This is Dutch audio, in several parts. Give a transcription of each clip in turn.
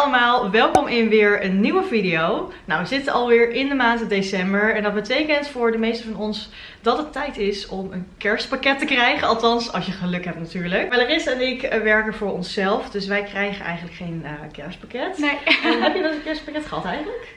allemaal, welkom in weer een nieuwe video. Nou, we zitten alweer in de maand december en dat betekent voor de meeste van ons dat het tijd is om een kerstpakket te krijgen. Althans, als je geluk hebt natuurlijk. Larissa en ik eh, werken voor onszelf, dus wij krijgen eigenlijk geen uh, kerstpakket. Nee. En heb je eens een kerstpakket gehad eigenlijk?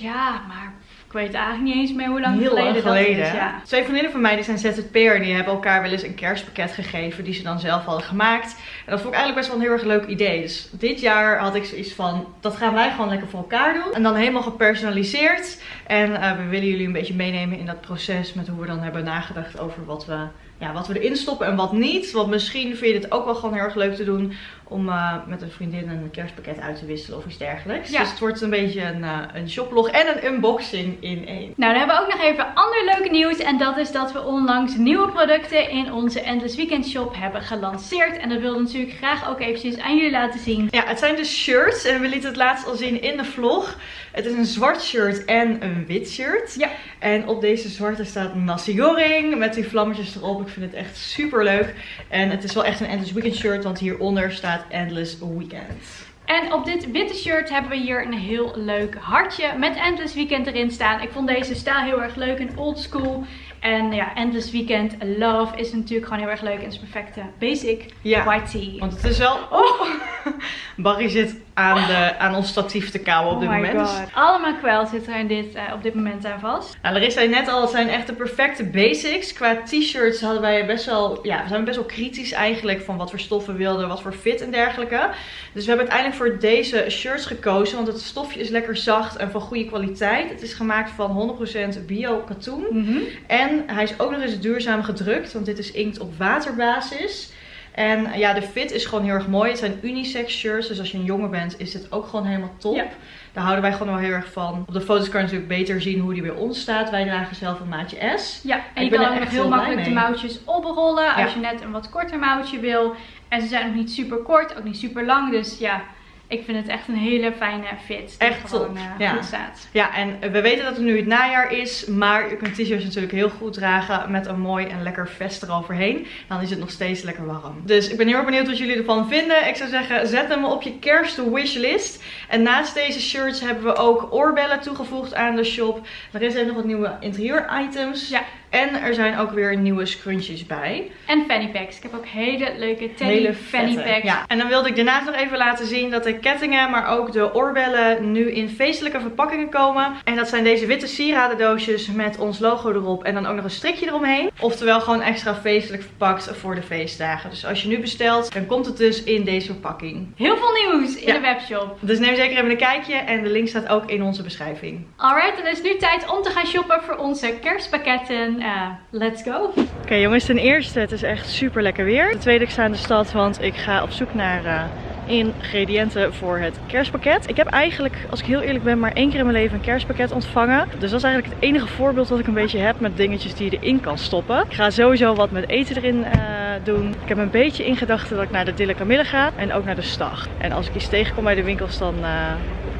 Ja, maar ik weet eigenlijk niet eens meer hoe lang Heel geleden, lang geleden. dat is. Ja. Twee vriendinnen van mij die zijn ZZP'er en die hebben elkaar wel eens een kerstpakket gegeven die ze dan zelf hadden gemaakt. En dat vond ik eigenlijk best wel een heel erg leuk idee. Dus dit jaar had ik zoiets van, dat gaan wij gewoon lekker voor elkaar doen. En dan helemaal gepersonaliseerd. En uh, we willen jullie een beetje meenemen in dat proces met hoe we dan hebben nagedacht over wat we, ja, wat we erin stoppen en wat niet. Want misschien vind je het ook wel gewoon heel erg leuk te doen om uh, met een vriendin een kerstpakket uit te wisselen of iets dergelijks. Ja. Dus het wordt een beetje een, uh, een shoplog en een unboxing in één. Nou, dan hebben we ook nog even ander leuke nieuws. En dat is dat we onlangs nieuwe producten in onze Endless Weekend shop hebben gelanceerd. En dat wilden we natuurlijk graag ook eventjes aan jullie laten zien. Ja, het zijn dus shirts en we lieten het laatst al zien in de vlog. Het is een zwart shirt en een wit shirt. Ja. En op deze zwarte staat nasi goreng met die vlammetjes erop. Ik vind het echt super leuk. En het is wel echt een Endless Weekend shirt, want hieronder staat Endless Weekend. En op dit witte shirt hebben we hier een heel leuk hartje met Endless Weekend erin staan. Ik vond deze stijl heel erg leuk en old school. En ja, Endless Weekend Love is natuurlijk gewoon heel erg leuk. En is perfecte basic Ja, white tee. Want het is wel... Oh! Barry zit aan, de, aan ons statief te kauwen op dit oh moment. god. Allemaal kwel zitten er in dit, uh, op dit moment aan vast. Nou, Larissa zei net al, het zijn echt de perfecte basics. Qua t-shirts hadden wij best wel, ja, we zijn best wel kritisch eigenlijk van wat voor stoffen we wilden, wat voor fit en dergelijke. Dus we hebben uiteindelijk voor deze shirts gekozen, want het stofje is lekker zacht en van goede kwaliteit. Het is gemaakt van 100% bio katoen. Mm -hmm. En hij is ook nog eens duurzaam gedrukt, want dit is inkt op waterbasis. En ja, de fit is gewoon heel erg mooi. Het zijn unisex shirts, dus als je een jongen bent is dit ook gewoon helemaal top. Ja. Daar houden wij gewoon wel heel erg van. Op de foto's kan je natuurlijk beter zien hoe die bij ons staat. Wij dragen zelf een maatje S. Ja, en je kan ook nog heel makkelijk de mouwtjes oprollen als Ja. je net een wat korter mouwtje wil. En ze zijn ook niet super kort, ook niet super lang. Dus ja, ik vind het echt een hele fijne fit. Echt gewoon top, eh, ja. goed staat. Ja, en we weten dat het nu het najaar is. Maar je kunt t-shirts natuurlijk heel goed dragen met een mooi en lekker vest eroverheen. Dan is het nog steeds lekker warm. Dus ik ben heel erg benieuwd wat jullie ervan vinden. Ik zou zeggen, zet hem op je kerst wishlist. En naast deze shirts hebben we ook oorbellen toegevoegd aan de shop. Er is nog wat nieuwe interieur items. Ja. En er zijn ook weer nieuwe scrunchies bij. En fanny packs. Ik heb ook hele leuke teddy Hele fanny vette. packs. Ja. En dan wilde ik daarnaast nog even laten zien dat de kettingen, maar ook de oorbellen nu in feestelijke verpakkingen komen. En dat zijn deze witte sieradendoosjes met ons logo erop en dan ook nog een strikje eromheen. Oftewel gewoon extra feestelijk verpakt voor de feestdagen. Dus als je nu bestelt, dan komt het dus in deze verpakking. Heel veel nieuws in Ja. de webshop. Dus neem zeker even een kijkje en de link staat ook in onze beschrijving. Alright, dan is het nu tijd om te gaan shoppen voor onze kerstpakketten. Eh, let's go. Oké jongens, ten eerste, het is echt super lekker weer. Ten tweede, ik sta in de stad, want ik ga op zoek naar eh, ingrediënten voor het kerstpakket. Ik heb eigenlijk, als ik heel eerlijk ben, maar één keer in mijn leven een kerstpakket ontvangen. Dus dat is eigenlijk het enige voorbeeld wat ik een beetje heb met dingetjes die je erin kan stoppen. Ik ga sowieso wat met eten erin eh, doen. Ik heb een beetje in gedachten dat ik naar de Dille Camille ga en ook naar de Stag. En als ik iets tegenkom bij de winkels, dan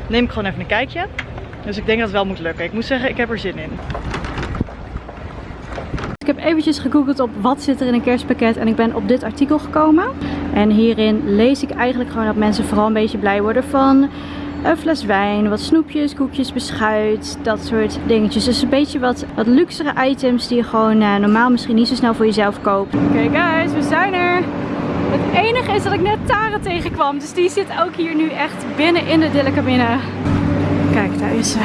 neem ik gewoon even een kijkje. Dus ik denk dat het wel moet lukken. Ik moet zeggen, ik heb er zin in. Ik heb eventjes gegoogeld op wat zit er in een kerstpakket en ik ben op dit artikel gekomen. En hierin lees ik eigenlijk gewoon dat mensen vooral een beetje blij worden van een fles wijn, wat snoepjes, koekjes, beschuit, dat soort dingetjes. Dus een beetje wat, wat luxere items die je gewoon uh, normaal misschien niet zo snel voor jezelf koopt. Oké guys, we zijn er! Het enige is dat ik net Tara tegenkwam, dus die zit ook hier nu echt binnen in de Dillekabine. Kijk, daar is ze.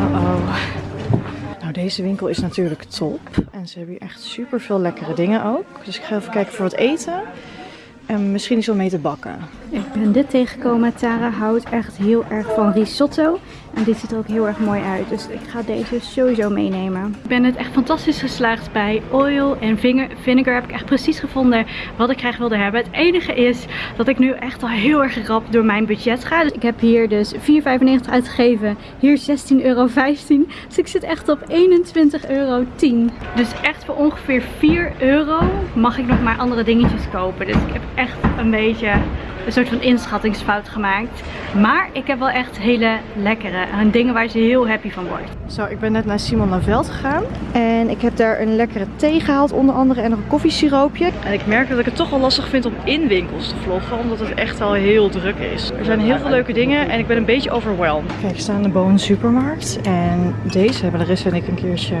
Oh oh. Nou, deze winkel is natuurlijk top. En ze hebben hier echt super veel lekkere dingen ook. Dus ik ga even kijken voor wat eten. En misschien iets om mee te bakken. Ik ben dit tegengekomen. Tara houdt echt heel erg van risotto. En dit ziet er ook heel erg mooi uit. Dus ik ga deze sowieso meenemen. Ik ben het echt fantastisch geslaagd bij oil en vinegar. Heb ik echt precies gevonden wat ik graag wilde hebben. Het enige is dat ik nu echt al heel erg rap door mijn budget ga. Dus ik heb hier dus 4,95 uitgegeven. Hier 16,15 euro. Dus ik zit echt op 21,10 euro. Dus echt voor ongeveer 4 euro mag ik nog maar andere dingetjes kopen. Dus ik heb echt een beetje een soort van inschattingsfout gemaakt. Maar ik heb wel echt hele lekkere en dingen waar ze heel happy van wordt. Zo, ik ben net naar Simon Laveld gegaan. En ik heb daar een lekkere thee gehaald onder andere en nog een koffiesiroopje. En ik merk dat ik het toch wel lastig vind om in winkels te vloggen, omdat het echt al heel druk is. Er zijn heel veel leuke dingen en ik ben een beetje overwhelmed. Kijk, ik sta in de Bowen supermarkt en deze hebben Larissa en ik een keertje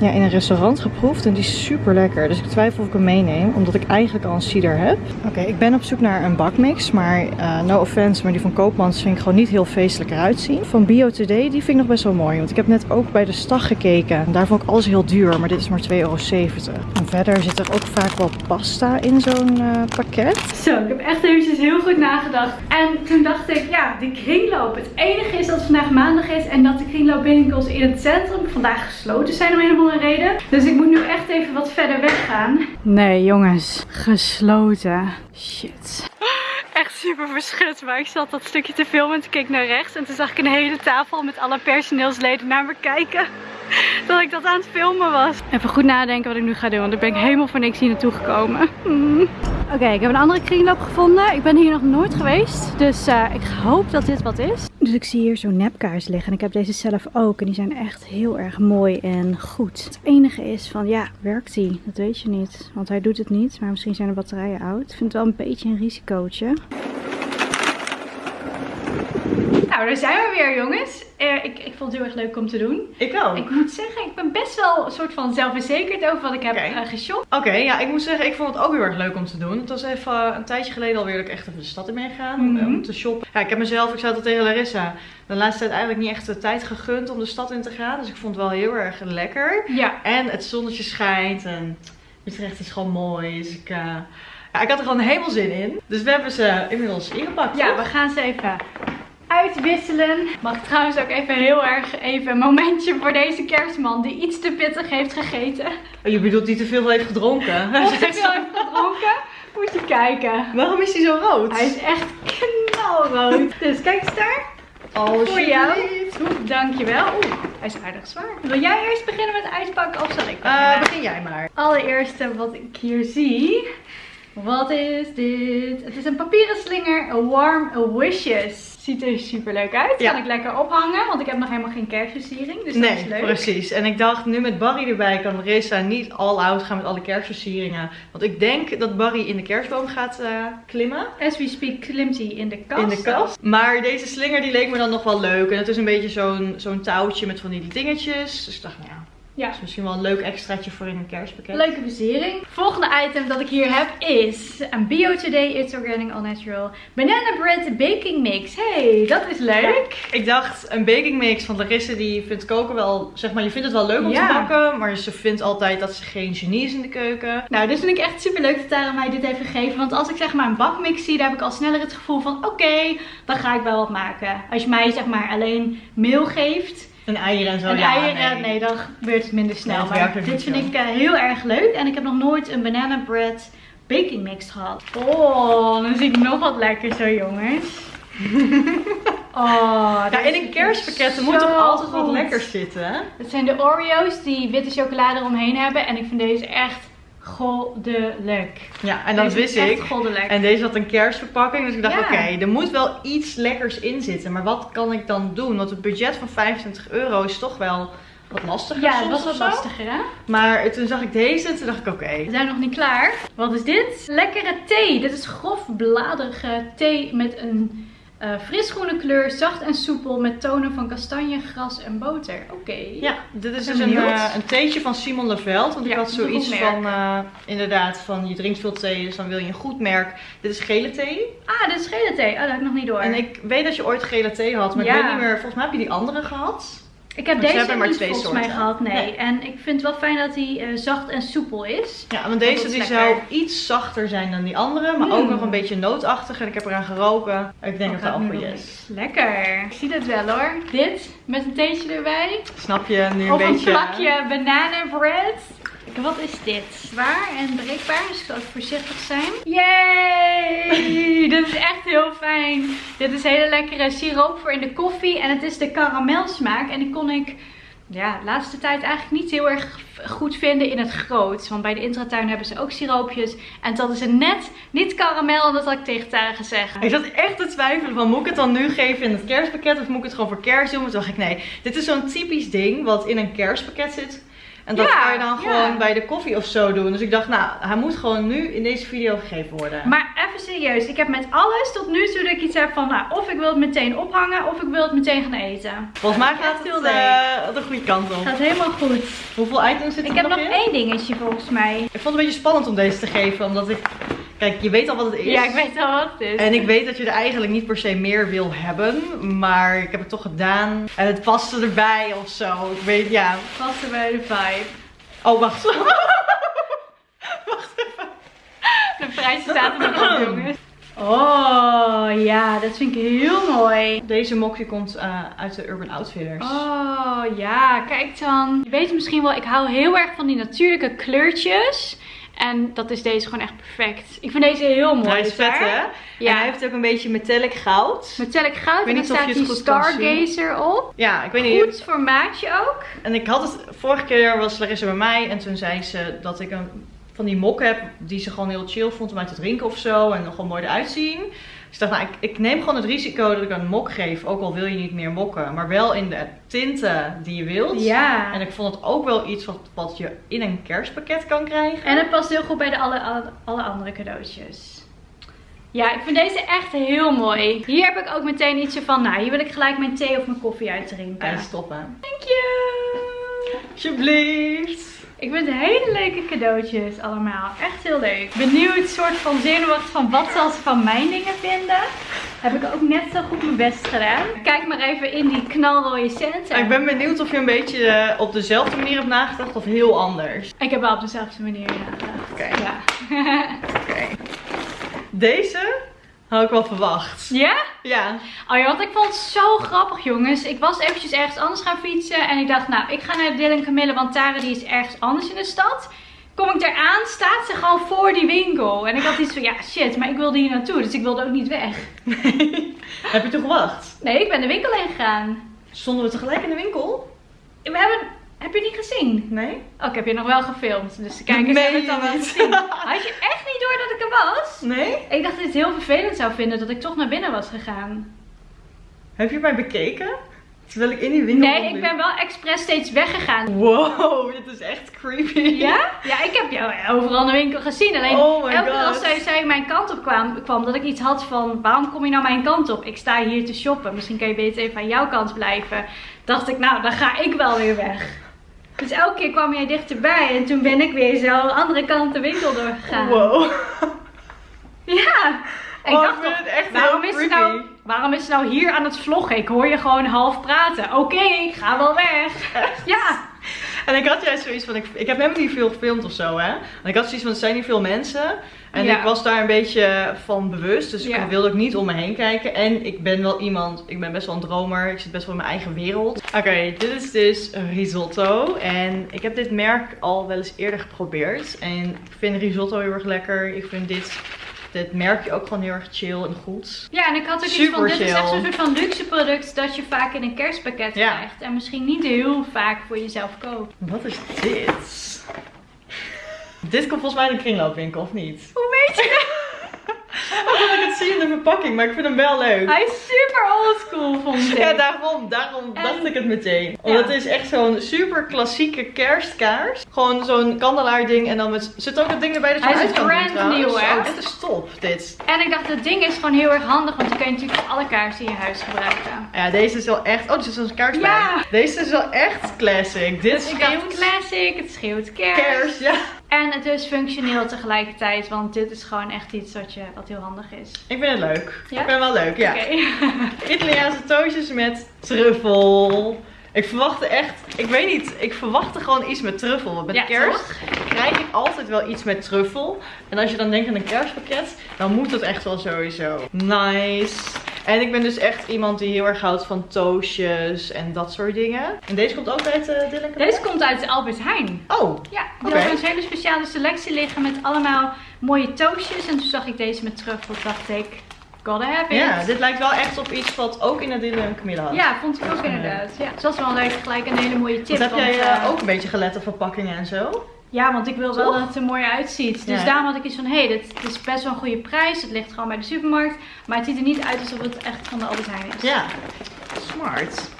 ja, in een restaurant geproefd. En die is super lekker, dus ik twijfel of ik hem meeneem, omdat ik eigenlijk al een cider heb. Oké, ik ben op zoek naar een bakmix, maar uh, no offense, maar die van Koopmans vind ik gewoon niet heel feestelijk eruit zien. Van Bio Today, die vind ik nog best wel mooi, want ik heb net ook bij de stag gekeken. En daar vond ik alles heel duur, maar dit is maar 2,70 euro. En verder zit er ook vaak wel pasta in zo'n uh, pakket. Zo, ik heb echt eventjes heel goed nagedacht. En toen dacht ik, ja, die kringloop. Het enige is dat het vandaag maandag is en dat de kringloopwinkels in het centrum vandaag gesloten zijn om een of andere reden. Dus ik moet nu echt even wat verder weggaan. Nee jongens, gesloten. Shit. Echt super verschut, maar ik zat dat stukje te filmen en toen keek ik naar rechts. En toen zag ik een hele tafel met alle personeelsleden naar me kijken. Dat ik dat aan het filmen was. Even goed nadenken wat ik nu ga doen, want ik ben helemaal voor niks hier naartoe gekomen. Hmm. Oké, ik heb een andere kringloop gevonden. Ik ben hier nog nooit geweest, dus uh, ik hoop dat dit wat is. Dus ik zie hier zo'n nepkaars liggen en ik heb deze zelf ook. En die zijn echt heel erg mooi en goed. Het enige is van, ja, werkt hij? Dat weet je niet, want hij doet het niet. Maar misschien zijn de batterijen oud. Ik vind het wel een beetje een risicootje. Nou, daar zijn we weer jongens. Uh, ik, ik vond het heel erg leuk om te doen. Ik ook. Ik moet zeggen, ik ben best wel een soort van zelfverzekerd over wat ik heb okay. uh, geshopt. Oké, ja, ik moet zeggen, ik vond het ook heel erg leuk om te doen. Het was even uh, een tijdje geleden alweer dat ik echt even de stad in ben gegaan mm -hmm. om te shoppen. Ja, ik heb mezelf, ik zei dat tegen Larissa, de laatste tijd eigenlijk niet echt de tijd gegund om de stad in te gaan. Dus ik vond het wel heel erg lekker. Ja. En het zonnetje schijnt en Utrecht is gewoon mooi. Dus ik... Ja, ik had er gewoon helemaal zin in. Dus we hebben ze inmiddels ingepakt. Ja, we gaan ze even uitwisselen. Mag trouwens ook even heel erg even een momentje voor deze kerstman die iets te pittig heeft gegeten. Oh, je bedoelt die te veel heeft gedronken? Of te veel heeft gedronken? Moet je kijken. Waarom is hij zo rood? Hij is echt knalrood. dus kijk eens daar. Oh, voor jou. Dankjewel. Oeh, hij is aardig zwaar. Wil jij eerst beginnen met uitpakken of zal ik? Uh, begin jij maar. Allereerste wat ik hier zie. Wat is dit? Het is een papieren slinger. Warm Wishes. Ziet er super leuk uit. Ja. Kan ik lekker ophangen, want ik heb nog helemaal geen kerstversiering. Dus nee, dat is leuk. precies. En ik dacht, nu met Barry erbij kan Reza niet all out gaan met alle kerstversieringen. Want ik denk dat Barry in de kerstboom gaat uh, klimmen. As we speak klimt hij in de kast. In de kast. Maar deze slinger die leek me dan nog wel leuk. En het is een beetje zo'n zo'n touwtje met van die dingetjes. Dus ik dacht, ja, ja. Dat is misschien wel een leuk extraatje voor in een kerstpakket. Leuke versiering. Volgende item dat ik hier heb is een Bio Today It's Organic All Natural Banana Bread Baking Mix. Hey, dat is leuk. Ja, ik dacht een baking mix van Larissa die vindt koken wel, zeg maar, je vindt het wel leuk om ja. te bakken. Maar ze vindt altijd dat ze geen genie is in de keuken. Nou, dit vind ik echt super leuk dat Tara mij dit heeft gegeven. Want als ik zeg maar een bakmix zie, dan heb ik al sneller het gevoel van oké, okay, dan ga ik wel wat maken. Als je mij zeg maar alleen meel geeft een eieren en zo. Een ja, eieren, nee. nee. dan gebeurt het minder snel. Nee, maar dit vind ik uh, heel erg leuk. En ik heb nog nooit een banana bread baking mix gehad. Oh, dan zie ik nog wat lekker zo jongens. Oh, ja, in een kerstpakket moet toch altijd wat lekkers zitten. Het zijn de Oreo's die witte chocolade eromheen hebben. En ik vind deze echt goddelijk. Ja, en dat wist ik. Goddelijk. En deze had een kerstverpakking. Dus ik dacht, ja. oké, okay, er moet wel iets lekkers in zitten. Maar wat kan ik dan doen? Want het budget van 25 euro is toch wel wat lastiger. Ja, het was wat lastiger hè. Maar toen zag ik deze en toen dacht ik, oké. Okay. We zijn nog niet klaar. Wat is dit? Lekkere thee. Dit is grof bladerige thee met een uh, frisgroene kleur, zacht en soepel met tonen van kastanje, gras en boter. Oké. Okay. Ja, dit is dus een, uh, een theetje van Simon Leveld. Want ja, ik had zoiets van, uh, inderdaad, van je drinkt veel thee, dus dan wil je een goed merk. Dit is gele thee. Ah, dit is gele thee. Oh, dat heb ik nog niet door. En ik weet dat je ooit gele thee had, maar ja. ik weet niet meer, volgens mij heb je die andere gehad. Ik heb deze maar niet twee volgens soorten. mij gehad, nee. nee. En ik vind het wel fijn dat hij uh, zacht en soepel is. Ja, want deze die zou iets zachter zijn dan die andere. Maar mm. ook nog een beetje nootachtig. En ik heb eraan geroken. Ik denk oh, dat het appel is. Lekker. Ik zie het wel hoor. Dit met een theetje erbij. Snap je nu een of beetje... Of een plakje bananenbread. Wat is dit? Zwaar en breekbaar, dus ik zal even voorzichtig zijn. Yay! Dit is echt heel fijn. Dit is hele lekkere siroop voor in de koffie en het is de karamelsmaak. En die kon ik ja, de laatste tijd eigenlijk niet heel erg goed vinden in het groot. Want bij de intratuin hebben ze ook siroopjes. En dat is een net niet karamel. Dat had ik tegen Tara gezegd. Ik zat echt te twijfelen van moet ik het dan nu geven in het kerstpakket of moet ik het gewoon voor kerst doen? Maar toen dacht ik nee, dit is zo'n typisch ding wat in een kerstpakket zit. En dat Ja, kan je dan ja. gewoon bij de koffie of zo doen. Dus ik dacht, nou, hij moet gewoon nu in deze video gegeven worden. Maar even serieus, ik heb met alles tot nu toe dat ik iets heb van, nou, of ik wil het meteen ophangen, of ik wil het meteen gaan eten. Volgens mij gaat het eh, de goede kant op. Gaat helemaal goed. Hoeveel items zitten Ik er heb nog in? één dingetje volgens mij. Ik vond het een beetje spannend om deze te geven, omdat ik... Kijk, je weet al wat het is. Ja, ik weet al wat het is. En ik weet dat je er eigenlijk niet per se meer wil hebben, maar ik heb het toch gedaan. En het paste erbij of zo. Ik weet, ja. Passen bij de vibe. Oh, wacht. De prijs staat er nog op, jongens. Oh, ja, dat vind ik heel mooi. Deze mok die komt eh, uit de Urban Outfitters. Oh, ja, kijk dan. Je weet misschien wel, ik hou heel erg van die natuurlijke kleurtjes. En dat is deze gewoon echt perfect. Ik vind deze heel mooi. Hij is vet, hè? Ja. En hij heeft ook een beetje metallic goud. Metallic goud Ik weet en niet dan of staat die. Stargazer op. Ja, ik weet niet. Goed formaatje ook. En ik had het, vorige keer was Larissa bij mij en toen zei ze dat ik een van die mok heb die ze gewoon heel chill vond om uit te drinken of zo. En nog gewoon mooi eruit zien. Ik dacht, nou, ik, ik neem gewoon het risico dat ik een mok geef, ook al wil je niet meer mokken. Maar wel in de tinten die je wilt. Ja. En ik vond het ook wel iets wat, wat je in een kerstpakket kan krijgen. En het past heel goed bij de alle, alle, alle andere cadeautjes. Ja, ik vind deze echt heel mooi. Hier heb ik ook meteen ietsje van, nou, hier wil ik gelijk mijn thee of mijn koffie uitdrinken. Hij is top, hè? Thank you! Alsjeblieft. Ik vind hele leuke cadeautjes allemaal. Echt heel leuk. Benieuwd, soort van zenuwachtig van wat zal ze van mijn dingen vinden. Heb ik ook net zo goed mijn best gedaan. Kijk maar even in die knalrode centen. Ik ben benieuwd of je een beetje eh, op dezelfde manier hebt nagedacht of heel anders. Ik heb wel op dezelfde manier nagedacht. Oké. Ja. Oké. Deze had ik wel verwacht. ja? Ja. Oh ja, want ik vond het zo grappig, jongens. Ik was eventjes ergens anders gaan fietsen. En ik dacht, nou, ik ga naar de Dylan Camille, want Tara die is ergens anders in de stad. Kom ik daar aan, staat ze gewoon voor die winkel. En ik had iets van, ja, shit, maar ik wilde hier naartoe. Dus ik wilde ook niet weg. Heb je toen gewacht? Nee, ik ben de winkel heen gegaan. Stonden we tegelijk in de winkel? We hebben... Heb je niet gezien? Nee. Oh, ik heb je nog wel gefilmd. Dus de kijkers Nee, hebben het dan wel niet. gezien. Had je echt niet door dat ik er was? Nee? Ik dacht dat je het heel vervelend zou vinden dat ik toch naar binnen was gegaan. Heb je mij bekeken? Terwijl ik in die winkel Nee, ik ben wel expres steeds weggegaan. Wow, dit is echt creepy. Ja? Ja, ik heb jou overal in de winkel gezien. Alleen Oh my elke keer als zij, zij mijn kant op kwam, kwam, dat ik iets had van... Waarom kom je nou mijn kant op? Ik sta hier te shoppen. Misschien kan je beter even aan jouw kant blijven. Dacht ik, nou, dan ga ik wel weer weg. Dus elke keer kwam jij dichterbij. En toen ben ik weer zo de andere kant de winkel doorgegaan. Wow. Ja. En Oh, ik ik dacht toch, het echt waarom is, creepy. nou, waarom is ze nou hier aan het vloggen? Ik hoor je gewoon half praten. Oké, ik ga wel weg. Ja. En ik had juist zoiets van, ik, ik heb helemaal niet veel gefilmd of zo, hè. En ik had zoiets van, er zijn niet veel mensen. En Ja. ik was daar een beetje van bewust, dus Ja. ik wilde ook niet om me heen kijken. En ik ben wel iemand, ik ben best wel een dromer, ik zit best wel in mijn eigen wereld. Oké, dit is dus risotto. En ik heb dit merk al wel eens eerder geprobeerd. En ik vind risotto heel erg lekker. Ik vind dit, dit merkje ook gewoon heel erg chill en goed. Ja, en ik had ook iets van, dit is echt zo'n soort van luxe product dat je vaak in een kerstpakket Ja. krijgt. En misschien niet heel vaak voor jezelf koopt. Wat is dit? Dit komt volgens mij in een kringloopwinkel, of niet? Hoe weet je? Ik het zie in de verpakking, maar ik vind hem wel leuk. Hij is super oldschool, vond ik. Ja, daarom, daarom En- dacht ik het meteen. Want het is echt zo'n super klassieke kerstkaars. Gewoon zo'n kandelaar-ding en dan met... Zit ook dat ding erbij dat je Hij is brand nieuw, hè? Oh, dit is top, dit. En ik dacht, het ding is gewoon heel erg handig, want je kan je natuurlijk voor alle kaarsen in je huis gebruiken. Ja, deze is wel echt... Oh, er zit zo'n kaars bij. Ja. Deze is wel echt classic. Dit Dus dacht schreeuwt classic, het schreeuwt kerst. kerst, ja. En het is functioneel tegelijkertijd, want dit is gewoon echt iets wat, je, wat heel handig is. Ik vind het leuk. Ja? Ik ben wel leuk, ja. Oké. Italiaanse toastjes met truffel. Ik verwachtte echt, ik weet niet, ik verwachtte gewoon iets met truffel. Want met Ja, kerst krijg ik altijd wel iets met truffel. En als je dan denkt aan een kerstpakket, dan moet het echt wel sowieso. Nice. En ik ben dus echt iemand die heel erg houdt van toastjes en dat soort dingen. En deze komt ook uit uh, Dylan? Deze komt uit Albert Heijn. Oh, Ja, die hebben een hele speciale selectie liggen met allemaal mooie toastjes. En toen zag ik deze met truffel, dacht ik, gotta have it. Ja, dit lijkt wel echt op iets wat ook in Adille en Camilla had. Ja, vond ik ook inderdaad. Ja, dus dat is wel leuk, gelijk een hele mooie tip. Want heb jij eh, eh, ook een beetje gelet op verpakkingen en zo? Ja, want ik wil wel dat het er mooi uitziet. Dus Ja. daarom had ik iets van, hé, hey, dit, dit is best wel een goede prijs. Het ligt gewoon bij de supermarkt. Maar het ziet er niet uit alsof het echt van de Albert Heijn is. Ja, smart.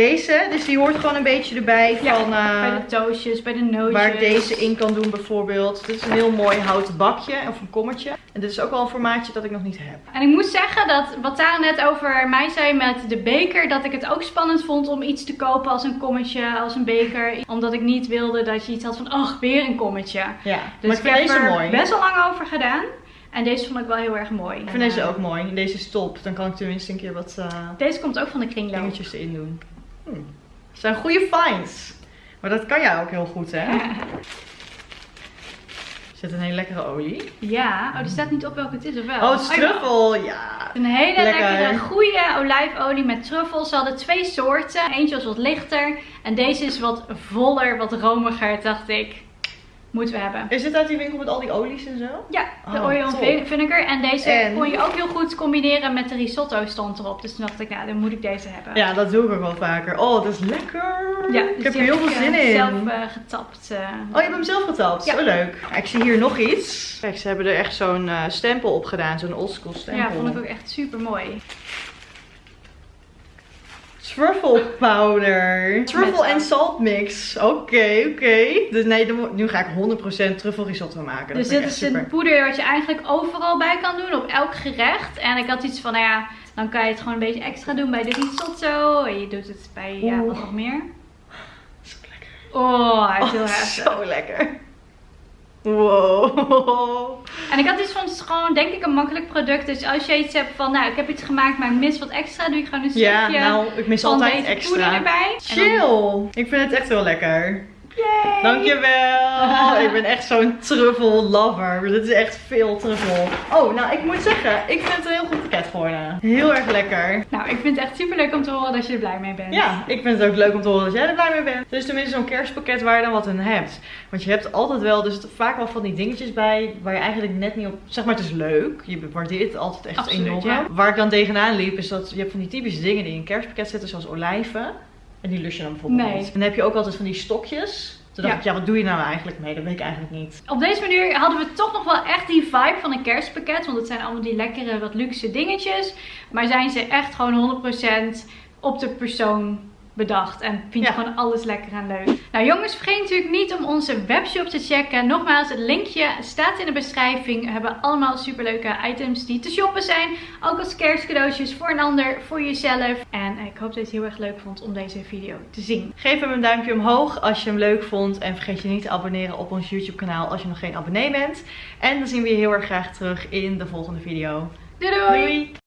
Deze, dus die hoort gewoon een beetje erbij Ja, van eh, Bij de toastjes, bij de nootjes. waar ik deze in kan doen bijvoorbeeld. Dit is een heel mooi houten bakje of een kommetje. En dit is ook wel een formaatje dat ik nog niet heb. En ik moet zeggen dat wat Tara net over mij zei met de beker, dat ik het ook spannend vond om iets te kopen als een kommetje, als een beker. Omdat ik niet wilde dat je iets had van, ach, weer een kommetje. Ja, Dus maar ik vind heb deze er mooi. best wel lang over gedaan. En deze vond ik wel heel erg mooi. Ik vind deze ook mooi. Deze is top. Dan kan ik tenminste een keer wat eh, Deze komt ook van de kringloop. dingetjes erin doen. Hm. Het zijn goede finds. Maar dat kan jij ook heel goed, hè? Er zit een hele lekkere olie. Ja, oh, er staat niet op welke het is of wel? Oh, het is ja. truffel. Ja. Een hele Lekker. lekkere, goede olijfolie met truffels. Ze hadden twee soorten. Eentje was wat lichter. En deze is wat voller, wat romiger, dacht ik. Moeten we hebben. Is dit uit die winkel met al die olies en zo? Ja, de Oh, oil top. en vinegar. En deze En? kon je ook heel goed combineren met de risotto stond erop. Dus toen dacht ik, nou, dan moet ik deze hebben. Ja, dat doe ik ook wel vaker. Oh, dat is lekker. Ja, ik dus heb er heel veel ik, zin eh, in. zelf eh, getapt. eh. Oh, je hebt hem zelf getapt? Ja. Zo leuk. Ja, ik zie hier nog iets. Kijk, ze hebben er echt zo'n eh, stempel op gedaan. Zo'n oldschool stempel. ja, vond ik ook echt super mooi. Truffle powder. Truffle Met en salt mix. Oké, oké. Dus nee, nu ga ik 100% truffel risotto maken. Dat Dus dit is super. een poeder wat je eigenlijk overal bij kan doen, op elk gerecht. En ik had iets van, nou ja, dan kan je het gewoon een beetje extra doen bij de risotto. En je doet het bij, ja, wat nog meer. Zo lekker. Oh, hij is heel Oh, heftig. zo lekker. Wow. En ik had iets van, het is gewoon denk ik een makkelijk product. Dus als je iets hebt van, nou, ik heb iets gemaakt, maar ik mis wat extra, doe je gewoon een Ja, stukje nou, ik mis altijd extra. erbij. Dan- Chill. Ik vind het echt heel lekker. Yay! Dankjewel. ik ben echt zo'n truffel lover. Dit is echt veel truffel. Oh, nou ik moet zeggen, ik vind het een heel goed pakket geworden. Heel erg lekker. Nou, ik vind het echt super leuk om te horen dat je er blij mee bent. Ja, ik vind het ook leuk om te horen dat jij er blij mee bent. Het is tenminste zo'n kerstpakket waar je dan wat in hebt. Want je hebt altijd wel, dus vaak wel van die dingetjes bij waar je eigenlijk net niet op... Zeg maar, het is leuk. Je waardeert het altijd echt Absoluut, enorm. ja. Waar ik dan tegenaan liep, is dat je hebt van die typische dingen die in een kerstpakket zitten, zoals olijven. En die lus je dan bijvoorbeeld Nee. niet. En dan heb je ook altijd van die stokjes. Toen dacht Ja. ik, ja, wat doe je nou eigenlijk mee? Dat weet ik eigenlijk niet. Op deze manier hadden we toch nog wel echt die vibe van een kerstpakket. Want het zijn allemaal die lekkere, wat luxe dingetjes. Maar zijn ze echt gewoon 100% op de persoon bedacht. En vind je Ja. gewoon alles lekker en leuk. Nou jongens, vergeet natuurlijk niet om onze webshop te checken. Nogmaals, het linkje staat in de beschrijving. We hebben allemaal superleuke items die te shoppen zijn. Ook als kerstcadeautjes voor een ander, voor jezelf. En ik hoop dat je het heel erg leuk vond om deze video te zien. Geef hem een duimpje omhoog als je hem leuk vond. En vergeet je niet te abonneren op ons YouTube kanaal als je nog geen abonnee bent. En dan zien we je heel erg graag terug in de volgende video. Doei doei! Doei!